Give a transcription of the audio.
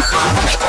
Ха-ха-ха!